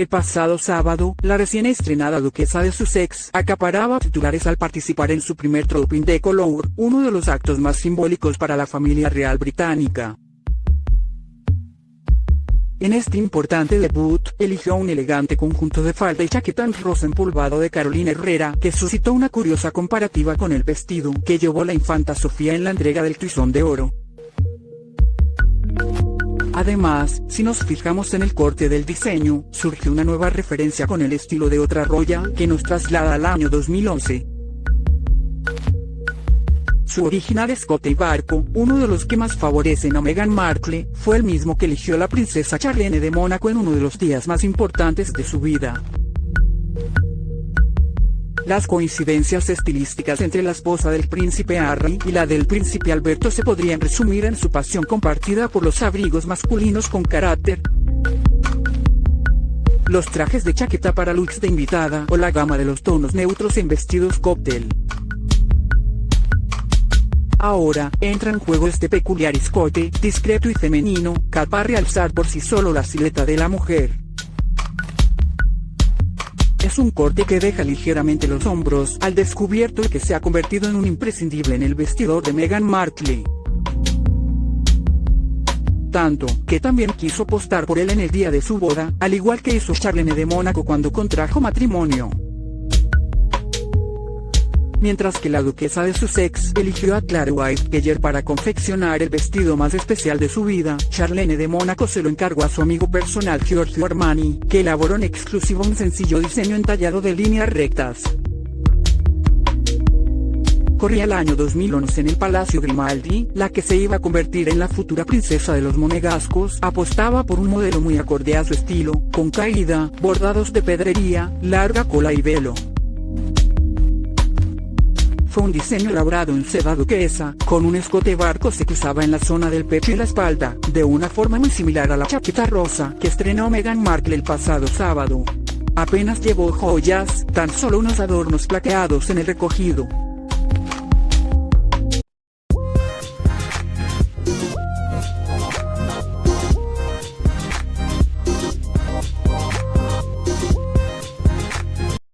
El pasado sábado, la recién estrenada duquesa de Sussex acaparaba titulares al participar en su primer Trooping de Color, uno de los actos más simbólicos para la familia real británica. En este importante debut, eligió un elegante conjunto de falda y chaqueta en rosa empolvado de Carolina Herrera, que suscitó una curiosa comparativa con el vestido que llevó la infanta Sofía en la entrega del Tizón de Oro. Además, si nos fijamos en el corte del diseño, surge una nueva referencia con el estilo de otra roya que nos traslada al año 2011. Su original escote y barco, uno de los que más favorecen a Meghan Markle, fue el mismo que eligió la princesa Charlene de Mónaco en uno de los días más importantes de su vida. Las coincidencias estilísticas entre la esposa del príncipe Harry y la del príncipe Alberto se podrían resumir en su pasión compartida por los abrigos masculinos con carácter, los trajes de chaqueta para looks de invitada o la gama de los tonos neutros en vestidos cóctel. Ahora, entra en juego este peculiar escote, discreto y femenino, capaz realzar por sí solo la silueta de la mujer. Es un corte que deja ligeramente los hombros al descubierto y que se ha convertido en un imprescindible en el vestidor de Meghan Markle. Tanto, que también quiso postar por él en el día de su boda, al igual que hizo Charlene de Mónaco cuando contrajo matrimonio mientras que la duquesa de Sussex eligió a Claire Whitekeller para confeccionar el vestido más especial de su vida. Charlene de Mónaco se lo encargó a su amigo personal Giorgio Armani, que elaboró en exclusivo un sencillo diseño entallado de líneas rectas. Corría el año 2011 en el Palacio Grimaldi, la que se iba a convertir en la futura princesa de los monegascos, apostaba por un modelo muy acorde a su estilo, con caída, bordados de pedrería, larga cola y velo. Fue un diseño elaborado en seda duquesa, con un escote barco se cruzaba en la zona del pecho y la espalda, de una forma muy similar a la chaqueta rosa que estrenó Meghan Markle el pasado sábado. Apenas llevó joyas, tan solo unos adornos plateados en el recogido.